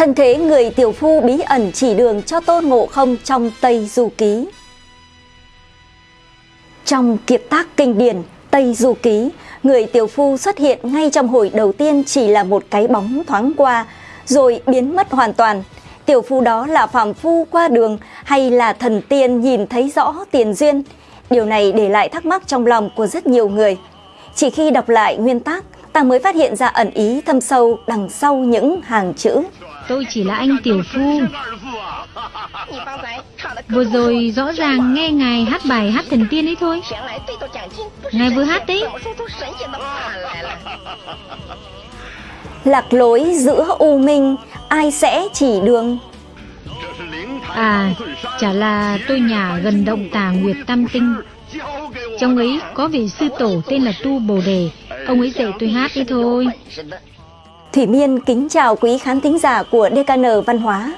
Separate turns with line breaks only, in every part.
Thân thế người tiểu phu bí ẩn chỉ đường cho Tôn Ngộ Không trong Tây Du Ký. Trong kiệt tác kinh điển Tây Du Ký, người tiểu phu xuất hiện ngay trong hồi đầu tiên chỉ là một cái bóng thoáng qua, rồi biến mất hoàn toàn. Tiểu phu đó là phàm phu qua đường hay là thần tiên nhìn thấy rõ tiền duyên? Điều này để lại thắc mắc trong lòng của rất nhiều người. Chỉ khi đọc lại nguyên tác, ta mới phát hiện ra ẩn ý thâm sâu đằng sau những hàng chữ.
Tôi chỉ là anh tiểu phu. Vừa rồi rõ ràng nghe ngài hát bài hát thần tiên ấy thôi. Ngài vừa hát đấy.
Lạc lối giữa u minh, ai sẽ chỉ đường?
À, chả là tôi nhà gần động tà Nguyệt Tam Tinh. Trong ấy có vị sư tổ tên là Tu Bồ Đề, ông ấy dạy tôi hát đi thôi.
Thủy Miên kính chào quý khán thính giả của DKN Văn hóa.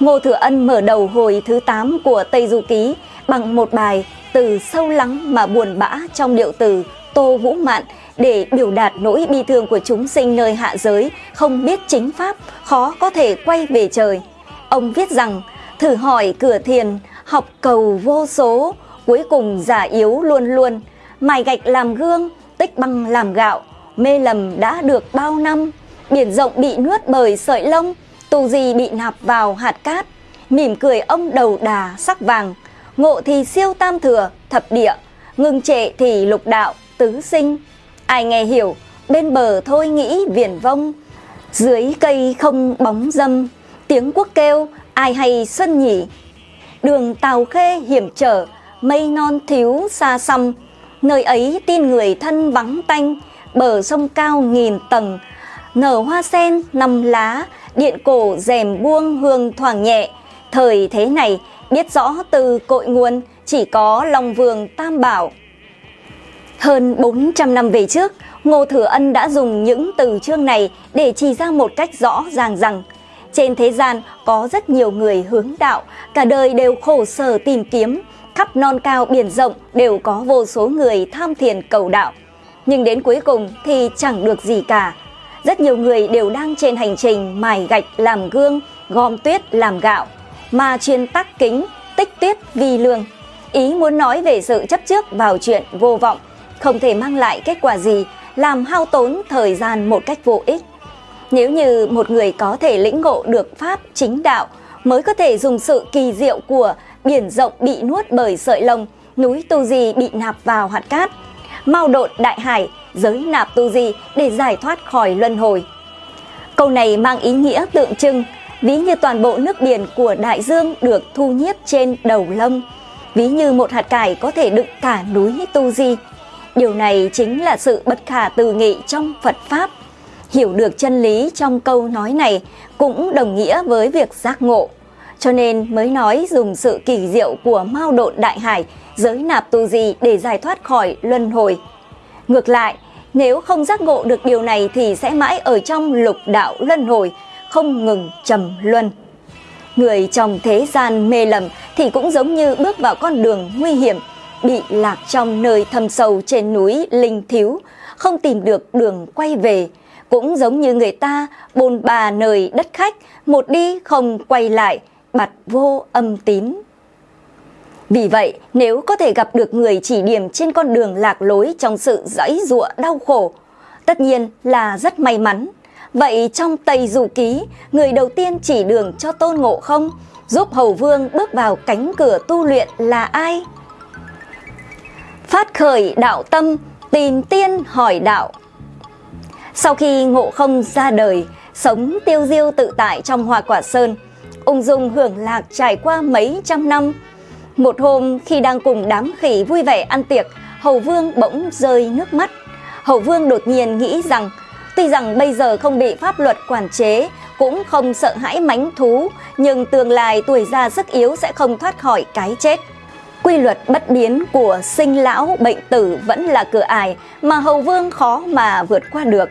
Ngô Thừa Ân mở đầu hồi thứ 8 của Tây Du Ký bằng một bài từ sâu lắng mà buồn bã trong điệu từ Tô Vũ Mạn để biểu đạt nỗi bi thương của chúng sinh nơi hạ giới, không biết chính pháp, khó có thể quay về trời. Ông viết rằng, thử hỏi cửa thiền, học cầu vô số, cuối cùng giả yếu luôn luôn, mài gạch làm gương, tích băng làm gạo, mê lầm đã được bao năm, biển rộng bị nuốt bởi sợi lông, tù gì bị nạp vào hạt cát, mỉm cười ông đầu đà sắc vàng, ngộ thì siêu tam thừa, thập địa, ngưng trệ thì lục đạo, tứ sinh. Ai nghe hiểu, bên bờ thôi nghĩ viển vông, dưới cây không bóng dâm, tiếng quốc kêu, ai hay xuân nhỉ. Đường tàu khê hiểm trở, mây non thiếu xa xăm, nơi ấy tin người thân vắng tanh, bờ sông cao nghìn tầng, nở hoa sen năm lá, điện cổ rèm buông hương thoảng nhẹ. Thời thế này, biết rõ từ cội nguồn chỉ có lòng vườn Tam Bảo. Hơn 400 năm về trước, Ngô Thừa Ân đã dùng những từ chương này để chỉ ra một cách rõ ràng rằng trên thế gian có rất nhiều người hướng đạo, cả đời đều khổ sở tìm kiếm, khắp non cao biển rộng đều có vô số người tham thiền cầu đạo. Nhưng đến cuối cùng thì chẳng được gì cả. Rất nhiều người đều đang trên hành trình mài gạch làm gương, gom tuyết làm gạo, mà chuyên tắc kính, tích tuyết vì lương. Ý muốn nói về sự chấp trước vào chuyện vô vọng, không thể mang lại kết quả gì, làm hao tốn thời gian một cách vô ích. Nếu như một người có thể lĩnh ngộ được pháp chính đạo, mới có thể dùng sự kỳ diệu của biển rộng bị nuốt bởi sợi lông, núi tu di bị nạp vào hạt cát, mau độn đại hải, giới nạp tu di để giải thoát khỏi luân hồi. Câu này mang ý nghĩa tượng trưng, ví như toàn bộ nước biển của đại dương được thu nhiếp trên đầu lông, ví như một hạt cải có thể đựng cả núi tu di. Điều này chính là sự bất khả tư nghị trong Phật Pháp. Hiểu được chân lý trong câu nói này cũng đồng nghĩa với việc giác ngộ. Cho nên mới nói dùng sự kỳ diệu của mao độn đại hải, giới nạp tu di để giải thoát khỏi luân hồi. Ngược lại, nếu không giác ngộ được điều này thì sẽ mãi ở trong lục đạo luân hồi, không ngừng trầm luân. Người trong thế gian mê lầm thì cũng giống như bước vào con đường nguy hiểm, bị lạc trong nơi thâm sâu trên núi linh thiếu, không tìm được đường quay về. Cũng giống như người ta bồn bà nơi đất khách, một đi không quay lại, bặt vô âm tín. Vì vậy, nếu có thể gặp được người chỉ điểm trên con đường lạc lối trong sự dãy dụa đau khổ, tất nhiên là rất may mắn. Vậy trong Tây Du Ký, người đầu tiên chỉ đường cho Tôn Ngộ Không, giúp Hầu Vương bước vào cánh cửa tu luyện là ai? Phát khởi đạo tâm, tìm tiên hỏi đạo. Sau khi Ngộ Không ra đời, sống tiêu diêu tự tại trong Hoa Quả Sơn, ung dung hưởng lạc trải qua mấy trăm năm. Một hôm khi đang cùng đám khỉ vui vẻ ăn tiệc, Hầu Vương bỗng rơi nước mắt. Hầu Vương đột nhiên nghĩ rằng, tuy rằng bây giờ không bị pháp luật quản chế, cũng không sợ hãi mánh thú, nhưng tương lai tuổi già sức yếu sẽ không thoát khỏi cái chết. Quy luật bất biến của sinh lão bệnh tử vẫn là cửa ải mà Hầu Vương khó mà vượt qua được.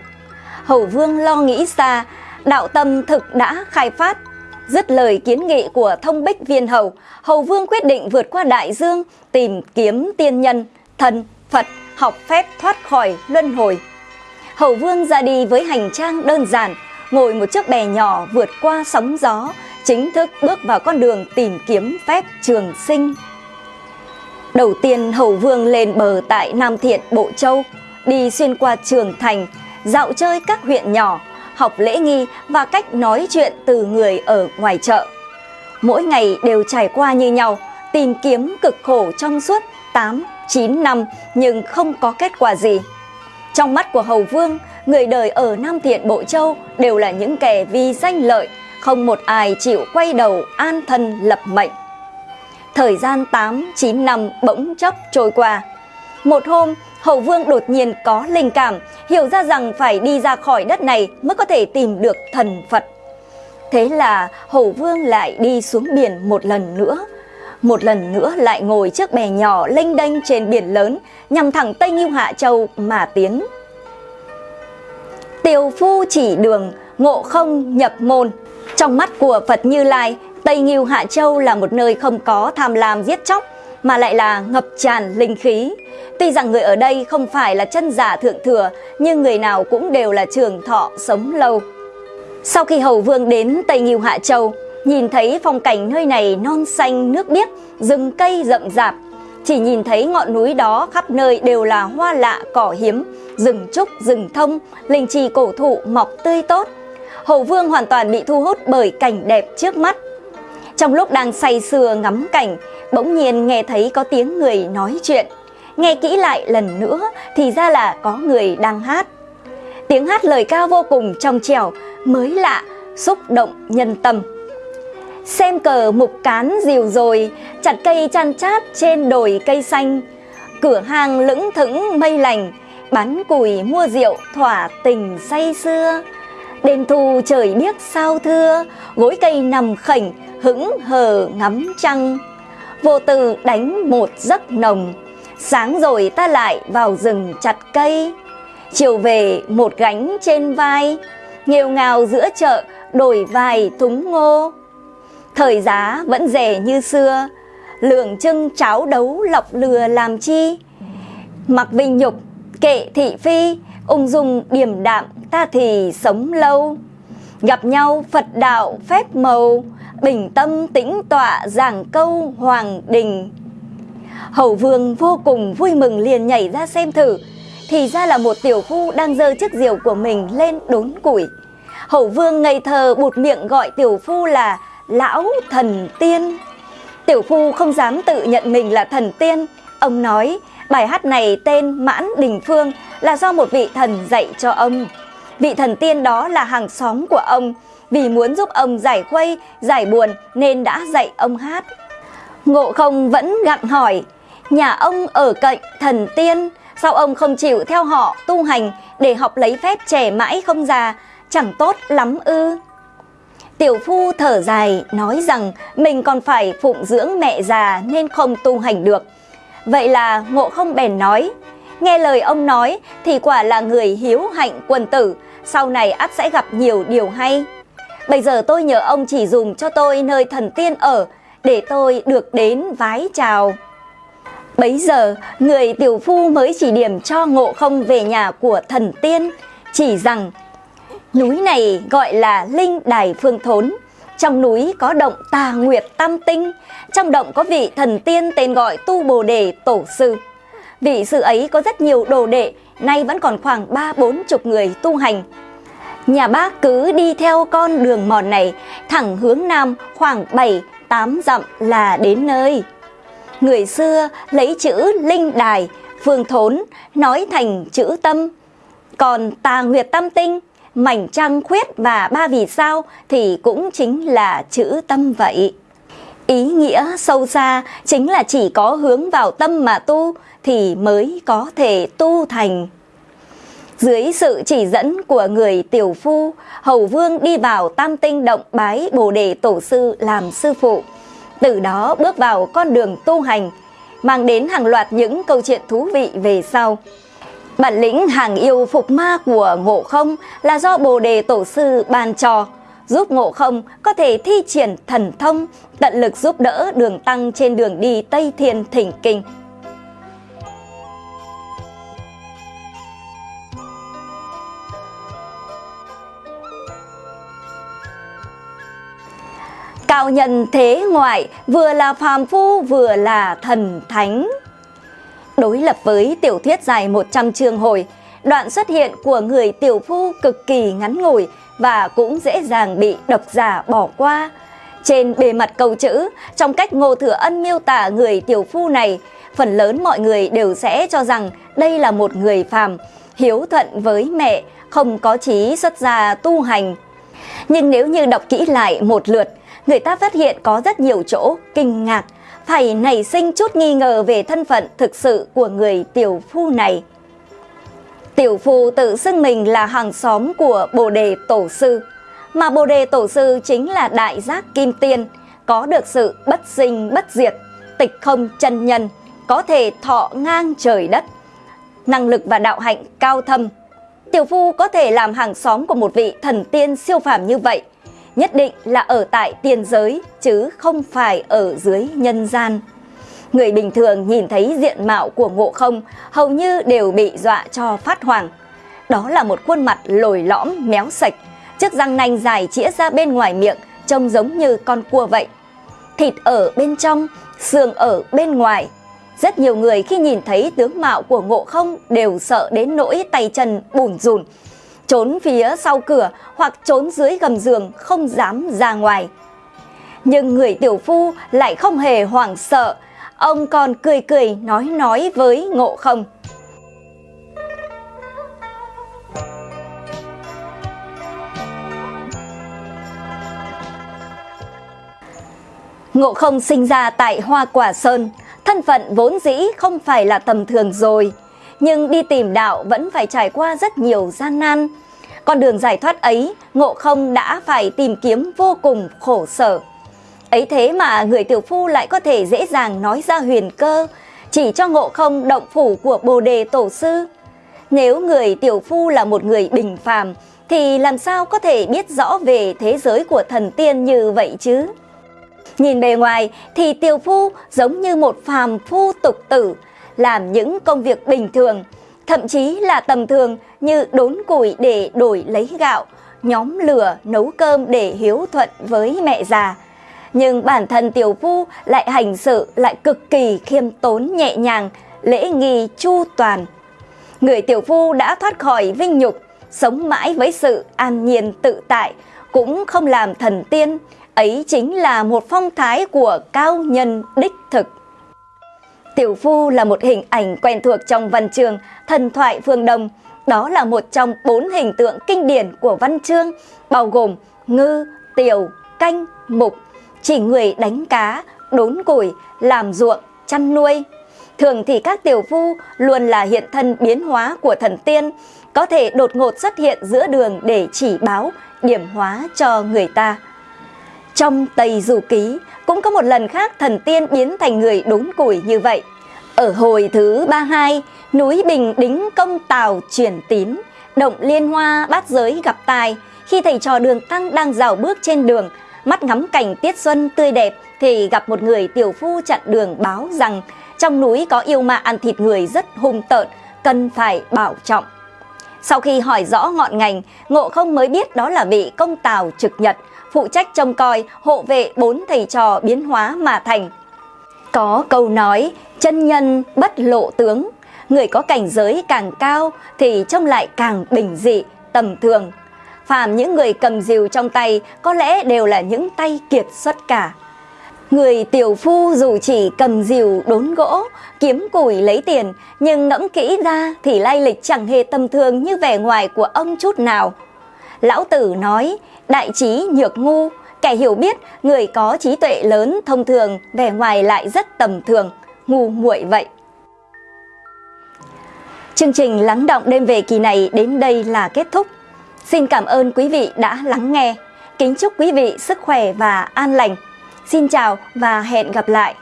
Hầu Vương lo nghĩ xa, đạo tâm thực đã khai phát. Dứt lời kiến nghị của thông bích viên hầu, Hầu Vương quyết định vượt qua đại dương, tìm kiếm tiên nhân, thần, Phật, học phép thoát khỏi luân hồi. Hầu Vương ra đi với hành trang đơn giản, ngồi một chiếc bè nhỏ vượt qua sóng gió, chính thức bước vào con đường tìm kiếm phép trường sinh. Đầu tiên Hầu Vương lên bờ tại Nam Thiện, Bộ Châu, đi xuyên qua Trường Thành, dạo chơi các huyện nhỏ, học lễ nghi và cách nói chuyện từ người ở ngoài chợ. Mỗi ngày đều trải qua như nhau, tìm kiếm cực khổ trong suốt 8, 9 năm nhưng không có kết quả gì. Trong mắt của Hầu Vương, người đời ở Nam Thiện Bộ Châu đều là những kẻ vì danh lợi, không một ai chịu quay đầu an thân lập mệnh. Thời gian 8, 9 năm bỗng chốc trôi qua. Một hôm, Hậu Vương đột nhiên có linh cảm, hiểu ra rằng phải đi ra khỏi đất này mới có thể tìm được thần Phật. Thế là Hậu Vương lại đi xuống biển một lần nữa. Một lần nữa lại ngồi chiếc bè nhỏ lênh đênh trên biển lớn, nhằm thẳng Tây Nghiêu Hạ Châu mà tiến. Tiều phu chỉ đường, ngộ không nhập môn. Trong mắt của Phật Như Lai, Tây Nghiêu Hạ Châu là một nơi không có tham lam giết chóc, mà lại là ngập tràn linh khí. Tuy rằng người ở đây không phải là chân giả thượng thừa, nhưng người nào cũng đều là trường thọ sống lâu. Sau khi Hầu Vương đến Tây Nghiêu Hạ Châu, nhìn thấy phong cảnh nơi này non xanh nước biếc, rừng cây rậm rạp. Chỉ nhìn thấy ngọn núi đó khắp nơi đều là hoa lạ cỏ hiếm, rừng trúc, rừng thông, linh trì cổ thụ mọc tươi tốt. Hầu Vương hoàn toàn bị thu hút bởi cảnh đẹp trước mắt. Trong lúc đang say sưa ngắm cảnh, bỗng nhiên nghe thấy có tiếng người nói chuyện. Nghe kỹ lại lần nữa thì ra là có người đang hát. Tiếng hát lời ca vô cùng trong trẻo, mới lạ, xúc động nhân tâm. Xem cờ mục cán dìu rồi, chặt cây chăn chát trên đồi cây xanh. Cửa hàng lững thững mây lành, bán củi mua rượu thỏa tình say xưa. Đêm thu trời biếc sao thưa, gối cây nằm khảnh, hững hờ ngắm trăng. Vô tư đánh một giấc nồng, sáng rồi ta lại vào rừng chặt cây. Chiều về một gánh trên vai, nghèo ngào giữa chợ đổi vài thúng ngô. Thời giá vẫn rẻ như xưa, lường trưng cháo đấu lọc lừa làm chi. Mặc vinh nhục, kệ thị phi, ung dung điềm đạm ta thì sống lâu. Gặp nhau Phật đạo phép màu, bình tâm tĩnh tọa giảng câu hoàng đình. Hầu vương vô cùng vui mừng liền nhảy ra xem thử, thì ra là một tiểu phu đang giơ chiếc diều của mình lên đốn củi. Hầu vương ngây thơ bụt miệng gọi tiểu phu là lão thần tiên. Tiểu phu không dám tự nhận mình là thần tiên. Ông nói bài hát này tên Mãn Đình Phương là do một vị thần dạy cho ông. Vị thần tiên đó là hàng xóm của ông, vì muốn giúp ông giải khuây, giải buồn nên đã dạy ông hát. Ngộ không vẫn gặng hỏi, nhà ông ở cạnh thần tiên, sao ông không chịu theo họ tu hành để học lấy phép trẻ mãi không già, chẳng tốt lắm ư? Tiểu phu thở dài nói rằng mình còn phải phụng dưỡng mẹ già nên không tu hành được. Vậy là ngộ không bèn nói, nghe lời ông nói thì quả là người hiếu hạnh quân tử, sau này ắt sẽ gặp nhiều điều hay. Bây giờ tôi nhờ ông chỉ dùng cho tôi nơi thần tiên ở, để tôi được đến vái chào. Bấy giờ, người tiểu phu mới chỉ điểm cho ngộ không về nhà của thần tiên, chỉ rằng núi này gọi là Linh Đài Phương Thốn. Trong núi có động Tà Nguyệt Tam Tinh, trong động có vị thần tiên tên gọi Tu Bồ Đề Tổ Sư. Vị sư ấy có rất nhiều đồ đệ, nay vẫn còn khoảng ba bốn chục người tu hành. Nhà bác cứ đi theo con đường mòn này, thẳng hướng nam khoảng 7-8 dặm là đến nơi. Người xưa lấy chữ linh đài, phương thốn, nói thành chữ tâm. Còn tà nguyệt tâm tinh, mảnh trăng khuyết và ba vì sao thì cũng chính là chữ tâm vậy. Ý nghĩa sâu xa chính là chỉ có hướng vào tâm mà tu thì mới có thể tu thành. Dưới sự chỉ dẫn của người tiểu phu, Hầu Vương đi vào Tam Tinh Động bái Bồ Đề Tổ Sư làm sư phụ. Từ đó bước vào con đường tu hành, mang đến hàng loạt những câu chuyện thú vị về sau. Bản lĩnh hàng yêu phục ma của Ngộ Không là do Bồ Đề Tổ Sư ban cho, giúp Ngộ Không có thể thi triển thần thông, tận lực giúp đỡ đường tăng trên đường đi Tây Thiên Thỉnh Kinh. Cao nhân thế ngoại, vừa là phàm phu vừa là thần thánh. Đối lập với tiểu thuyết dài 100 chương hồi, đoạn xuất hiện của người tiểu phu cực kỳ ngắn ngủi và cũng dễ dàng bị độc giả bỏ qua. Trên bề mặt câu chữ, trong cách Ngô Thừa Ân miêu tả người tiểu phu này, phần lớn mọi người đều sẽ cho rằng đây là một người phàm, hiếu thuận với mẹ, không có chí xuất gia tu hành. Nhưng nếu như đọc kỹ lại một lượt, người ta phát hiện có rất nhiều chỗ kinh ngạc, phải nảy sinh chút nghi ngờ về thân phận thực sự của người tiểu phu này. Tiểu phu tự xưng mình là hàng xóm của Bồ Đề Tổ Sư, mà Bồ Đề Tổ Sư chính là đại giác Kim Tiên, có được sự bất sinh bất diệt, tịch không chân nhân, có thể thọ ngang trời đất, năng lực và đạo hạnh cao thâm. Tiểu phu có thể làm hàng xóm của một vị thần tiên siêu phàm như vậy, nhất định là ở tại tiền giới chứ không phải ở dưới nhân gian. Người bình thường nhìn thấy diện mạo của ngộ không hầu như đều bị dọa cho phát hoàng. Đó là một khuôn mặt lồi lõm méo sạch, chiếc răng nanh dài chĩa ra bên ngoài miệng trông giống như con cua vậy. Thịt ở bên trong, xương ở bên ngoài. Rất nhiều người khi nhìn thấy tướng mạo của ngộ không đều sợ đến nỗi tay chân bùn rùn, trốn phía sau cửa hoặc trốn dưới gầm giường không dám ra ngoài. Nhưng người tiểu phu lại không hề hoảng sợ, ông còn cười cười nói nói với ngộ không. Ngộ không sinh ra tại Hoa Quả Sơn, thân phận vốn dĩ không phải là tầm thường rồi, nhưng đi tìm đạo vẫn phải trải qua rất nhiều gian nan. Con đường giải thoát ấy, Ngộ không đã phải tìm kiếm vô cùng khổ sở. Ấy thế mà người tiểu phu lại có thể dễ dàng nói ra huyền cơ, chỉ cho ngộ không động phủ của Bồ Đề Tổ Sư. Nếu người tiểu phu là một người bình phàm, thì làm sao có thể biết rõ về thế giới của thần tiên như vậy chứ? Nhìn bề ngoài thì tiểu phu giống như một phàm phu tục tử, làm những công việc bình thường, thậm chí là tầm thường như đốn củi để đổi lấy gạo, nhóm lửa nấu cơm để hiếu thuận với mẹ già, nhưng bản thân tiểu phu lại hành sự lại cực kỳ khiêm tốn nhẹ nhàng, lễ nghi chu toàn. Người tiểu phu đã thoát khỏi vinh nhục, sống mãi với sự an nhiên tự tại, cũng không làm thần tiên, ấy chính là một phong thái của cao nhân đích thực. Tiểu phu là một hình ảnh quen thuộc trong văn chương thần thoại phương Đông, đó là một trong bốn hình tượng kinh điển của văn chương, bao gồm ngư, tiểu, canh, mục, chỉ người đánh cá, đốn củi, làm ruộng, chăn nuôi. Thường thì các tiểu phu luôn là hiện thân biến hóa của thần tiên, có thể đột ngột xuất hiện giữa đường để chỉ báo, điểm hóa cho người ta. Trong Tây Du Ký cũng có một lần khác thần tiên biến thành người đốn củi như vậy. Ở hồi thứ 32, núi Bình Đính Công Tào chuyển tín, động liên hoa bát giới gặp tài, khi thầy trò đường tăng đang dạo bước trên đường, mắt ngắm cảnh tiết xuân tươi đẹp thì gặp một người tiểu phu chặn đường báo rằng trong núi có yêu ma ăn thịt người rất hung tợn, cần phải bảo trọng. Sau khi hỏi rõ ngọn ngành, Ngộ không mới biết đó là vị công tào trực nhật, phụ trách trông coi, hộ vệ bốn thầy trò biến hóa mà thành. Có câu nói, chân nhân bất lộ tướng, người có cảnh giới càng cao thì trông lại càng bình dị, tầm thường, phàm những người cầm rìu trong tay có lẽ đều là những tay kiệt xuất cả. Người tiểu phu dù chỉ cầm rìu đốn gỗ, kiếm củi lấy tiền, nhưng ngẫm kỹ ra thì lai lịch chẳng hề tầm thường như vẻ ngoài của ông chút nào. Lão Tử nói, đại trí nhược ngu, kẻ hiểu biết, người có trí tuệ lớn thông thường, vẻ ngoài lại rất tầm thường, ngu muội vậy. Chương trình lắng động đêm về kỳ này đến đây là kết thúc. Xin cảm ơn quý vị đã lắng nghe. Kính chúc quý vị sức khỏe và an lành. Xin chào và hẹn gặp lại.